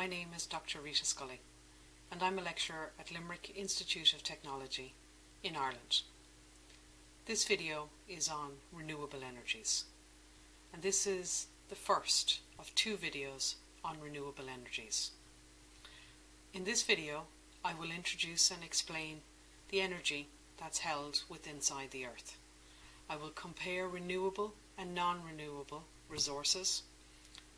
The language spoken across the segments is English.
My name is Dr Rita Scully and I'm a lecturer at Limerick Institute of Technology in Ireland. This video is on renewable energies and this is the first of two videos on renewable energies. In this video I will introduce and explain the energy that's held within inside the earth. I will compare renewable and non-renewable resources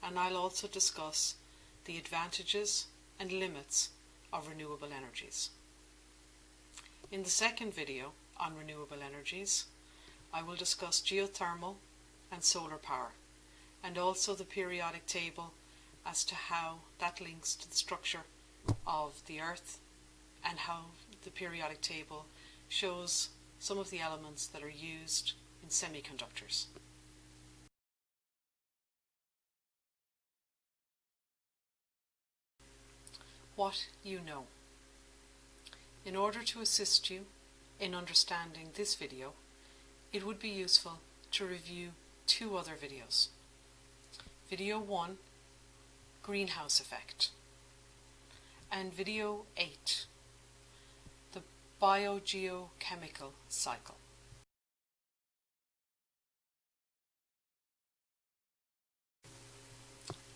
and I'll also discuss the advantages and limits of renewable energies. In the second video on renewable energies, I will discuss geothermal and solar power and also the periodic table as to how that links to the structure of the earth and how the periodic table shows some of the elements that are used in semiconductors. What you know. In order to assist you in understanding this video, it would be useful to review two other videos. Video 1, Greenhouse Effect, and Video 8, the Biogeochemical Cycle.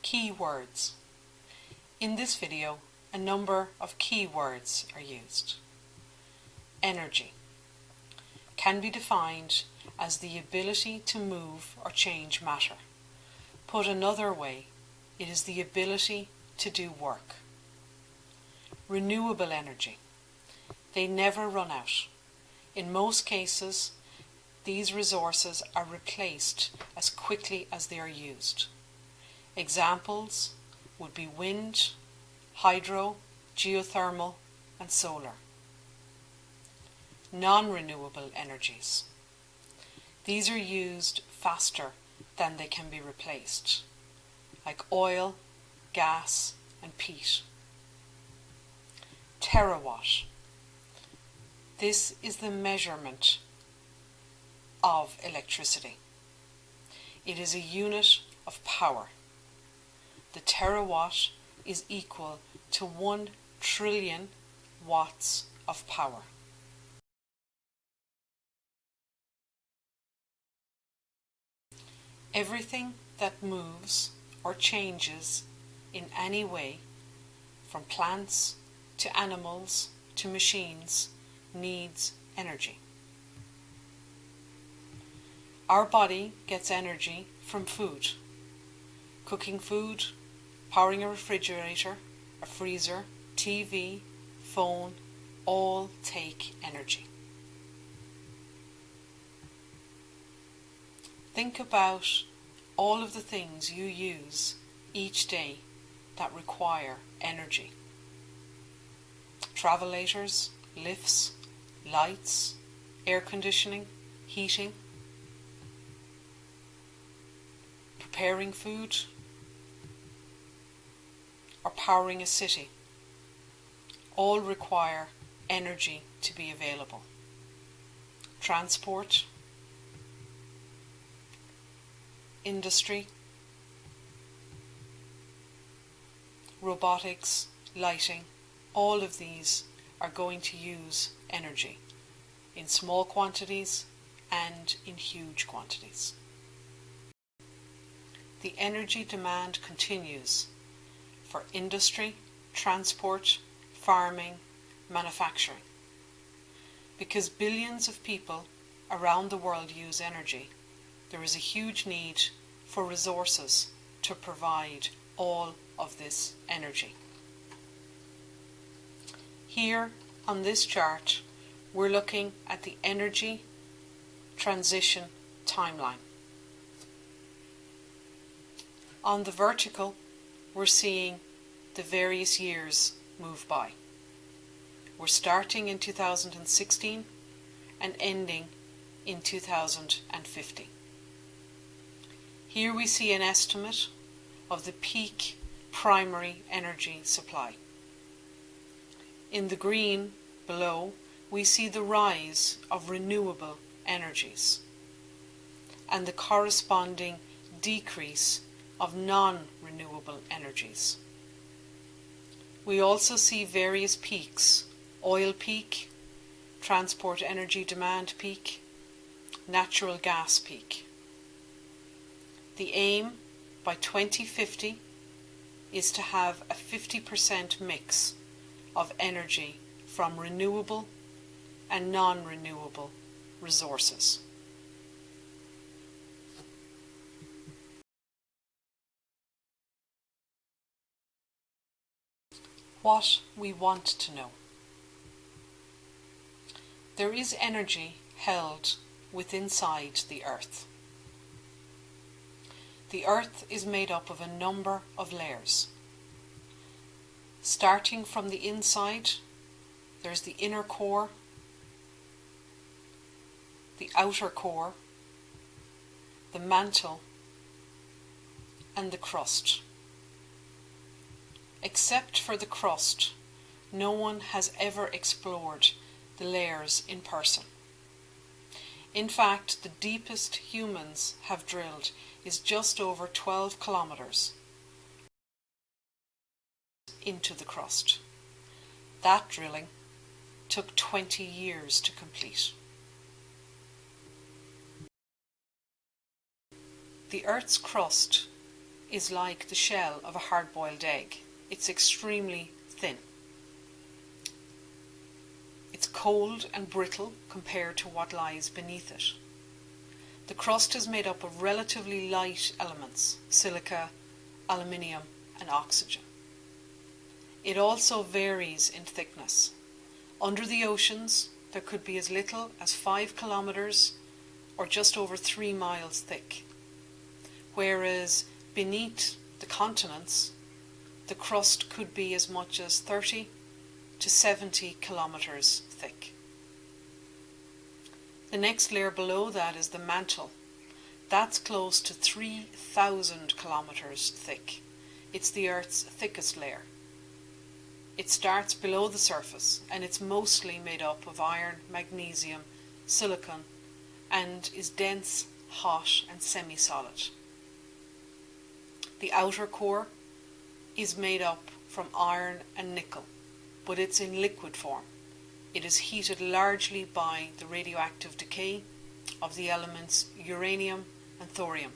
Key words. In this video, a number of key words are used. Energy can be defined as the ability to move or change matter. Put another way, it is the ability to do work. Renewable energy. They never run out. In most cases, these resources are replaced as quickly as they are used. Examples would be wind, hydro, geothermal and solar. Non-renewable energies. These are used faster than they can be replaced, like oil, gas and peat. Terawatt. This is the measurement of electricity. It is a unit of power. The terawatt is equal to 1 trillion watts of power. Everything that moves or changes in any way, from plants to animals to machines, needs energy. Our body gets energy from food. Cooking food, powering a refrigerator, a freezer, TV, phone, all take energy. Think about all of the things you use each day that require energy. Travelators, lifts, lights, air conditioning, heating, preparing food, or powering a city all require energy to be available. Transport, industry, robotics, lighting, all of these are going to use energy in small quantities and in huge quantities. The energy demand continues for industry, transport, farming, manufacturing. Because billions of people around the world use energy, there is a huge need for resources to provide all of this energy. Here on this chart, we're looking at the energy transition timeline. On the vertical, we're seeing the various years move by. We're starting in 2016 and ending in 2050. Here we see an estimate of the peak primary energy supply. In the green below, we see the rise of renewable energies and the corresponding decrease of non-renewable energies. We also see various peaks, oil peak, transport energy demand peak, natural gas peak. The aim by 2050 is to have a 50% mix of energy from renewable and non-renewable resources. What we want to know. There is energy held within inside the earth. The earth is made up of a number of layers. Starting from the inside, there's the inner core, the outer core, the mantle, and the crust. Except for the crust, no one has ever explored the layers in person. In fact, the deepest humans have drilled is just over 12 kilometres into the crust. That drilling took 20 years to complete. The Earth's crust is like the shell of a hard-boiled egg. It's extremely thin. It's cold and brittle compared to what lies beneath it. The crust is made up of relatively light elements, silica, aluminium and oxygen. It also varies in thickness. Under the oceans, there could be as little as 5 kilometres or just over 3 miles thick, whereas beneath the continents, the crust could be as much as 30 to 70 kilometres thick. The next layer below that is the mantle. That's close to 3,000 kilometres thick. It's the Earth's thickest layer. It starts below the surface and it's mostly made up of iron, magnesium, silicon and is dense, hot and semi-solid. The outer core is made up from iron and nickel, but it's in liquid form. It is heated largely by the radioactive decay of the elements uranium and thorium.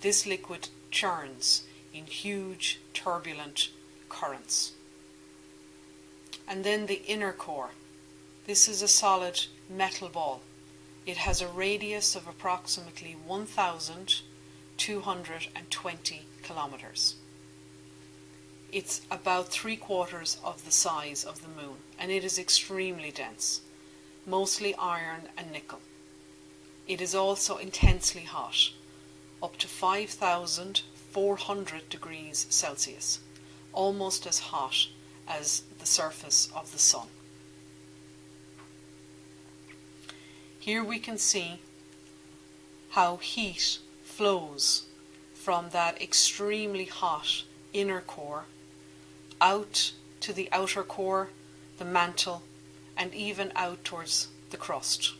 This liquid churns in huge turbulent currents. And then the inner core. This is a solid metal ball. It has a radius of approximately 1,220 kilometers. It's about three quarters of the size of the moon and it is extremely dense, mostly iron and nickel. It is also intensely hot, up to 5,400 degrees Celsius, almost as hot as the surface of the sun. Here we can see how heat flows from that extremely hot inner core out to the outer core, the mantle, and even out towards the crust.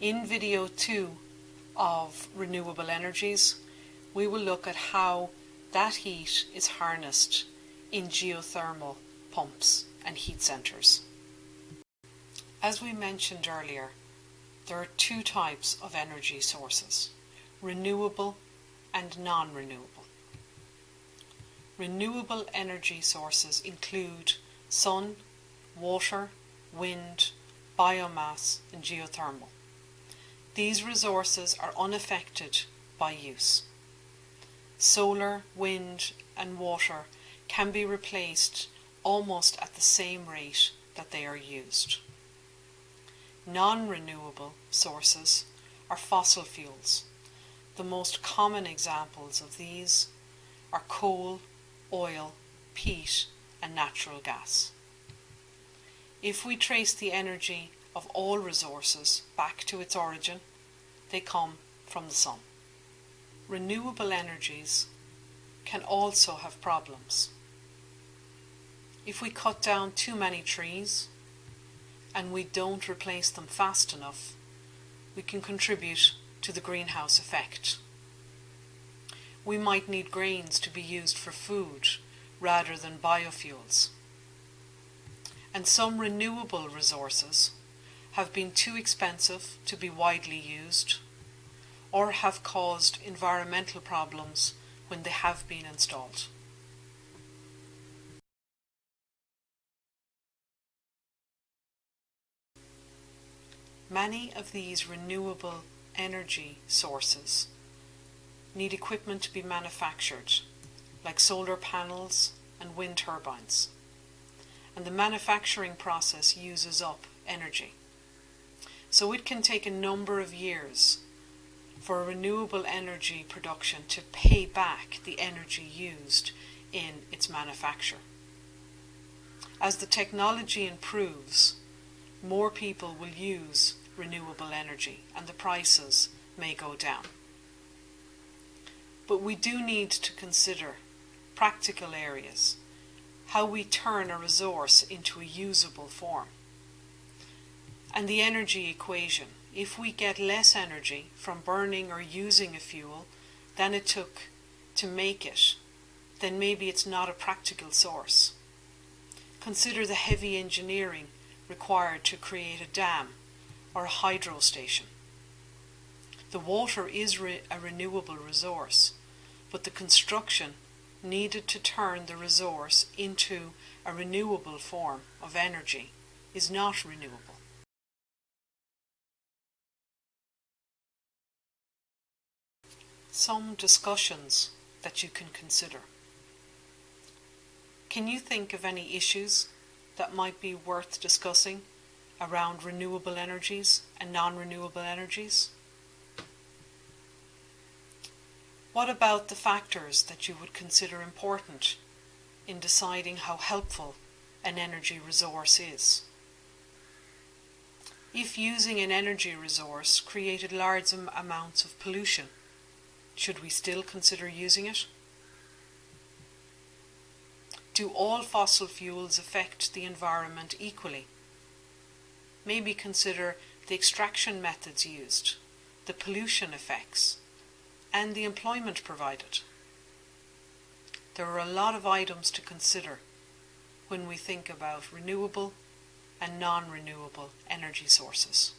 In video 2 of renewable energies, we will look at how that heat is harnessed in geothermal pumps and heat centres. As we mentioned earlier, there are two types of energy sources, renewable and non-renewable. Renewable energy sources include sun, water, wind, biomass and geothermal. These resources are unaffected by use. Solar, wind and water can be replaced almost at the same rate that they are used. Non-renewable sources are fossil fuels. The most common examples of these are coal, oil, peat and natural gas. If we trace the energy of all resources back to its origin, they come from the sun. Renewable energies can also have problems. If we cut down too many trees and we don't replace them fast enough, we can contribute to the greenhouse effect we might need grains to be used for food rather than biofuels. And some renewable resources have been too expensive to be widely used or have caused environmental problems when they have been installed. Many of these renewable energy sources need equipment to be manufactured, like solar panels and wind turbines, and the manufacturing process uses up energy. So it can take a number of years for renewable energy production to pay back the energy used in its manufacture. As the technology improves, more people will use renewable energy and the prices may go down. But we do need to consider practical areas, how we turn a resource into a usable form. And the energy equation, if we get less energy from burning or using a fuel than it took to make it, then maybe it's not a practical source. Consider the heavy engineering required to create a dam or a hydro station. The water is re a renewable resource, but the construction needed to turn the resource into a renewable form of energy is not renewable. Some discussions that you can consider. Can you think of any issues that might be worth discussing around renewable energies and non-renewable energies? What about the factors that you would consider important in deciding how helpful an energy resource is? If using an energy resource created large amounts of pollution, should we still consider using it? Do all fossil fuels affect the environment equally? maybe consider the extraction methods used, the pollution effects, and the employment provided. There are a lot of items to consider when we think about renewable and non-renewable energy sources.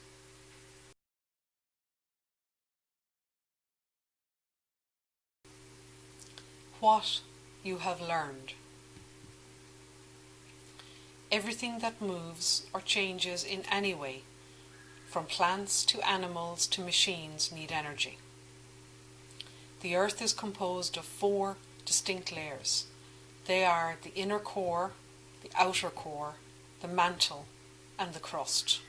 What you have learned everything that moves or changes in any way, from plants to animals to machines, need energy. The Earth is composed of four distinct layers. They are the inner core, the outer core, the mantle, and the crust.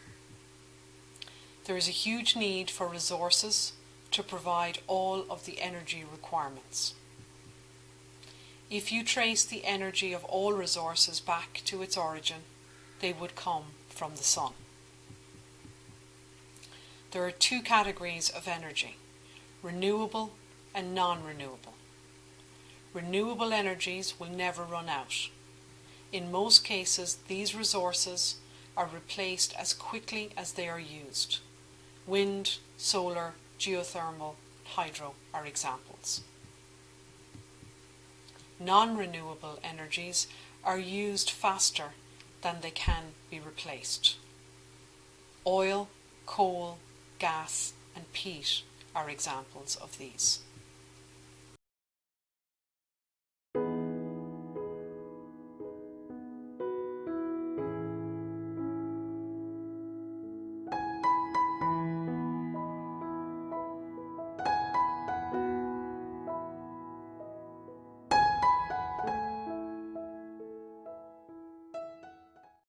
There is a huge need for resources to provide all of the energy requirements. If you trace the energy of all resources back to its origin, they would come from the sun. There are two categories of energy, renewable and non-renewable. Renewable energies will never run out. In most cases, these resources are replaced as quickly as they are used. Wind, solar, geothermal, hydro are examples non-renewable energies are used faster than they can be replaced. Oil, coal, gas and peat are examples of these.